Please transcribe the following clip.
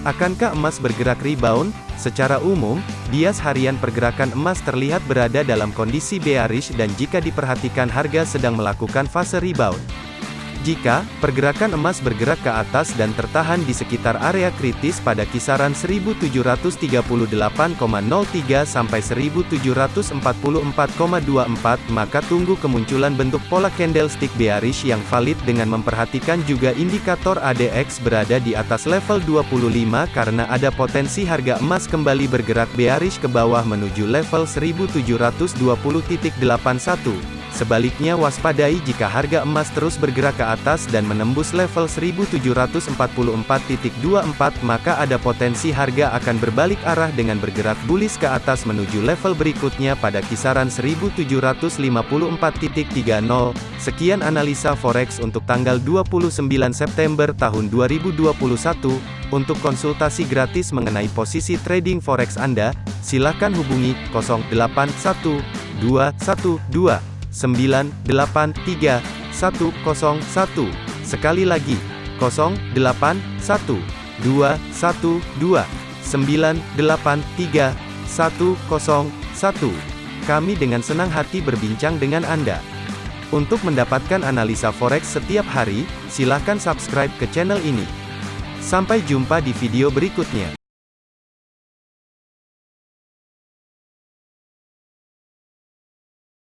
Akankah emas bergerak rebound? Secara umum, bias harian pergerakan emas terlihat berada dalam kondisi bearish dan jika diperhatikan harga sedang melakukan fase rebound. Jika pergerakan emas bergerak ke atas dan tertahan di sekitar area kritis pada kisaran 1738,03 sampai 1744,24 maka tunggu kemunculan bentuk pola candlestick bearish yang valid dengan memperhatikan juga indikator ADX berada di atas level 25 karena ada potensi harga emas kembali bergerak bearish ke bawah menuju level 1720.81. Sebaliknya waspadai jika harga emas terus bergerak ke atas dan menembus level 1744.24 maka ada potensi harga akan berbalik arah dengan bergerak bullish ke atas menuju level berikutnya pada kisaran 1754.30. Sekian analisa forex untuk tanggal 29 September tahun 2021. Untuk konsultasi gratis mengenai posisi trading forex Anda, silakan hubungi 081212 983 101. Sekali lagi, 081 212 983 101. Kami dengan senang hati berbincang dengan Anda. Untuk mendapatkan analisa forex setiap hari, silakan subscribe ke channel ini. Sampai jumpa di video berikutnya.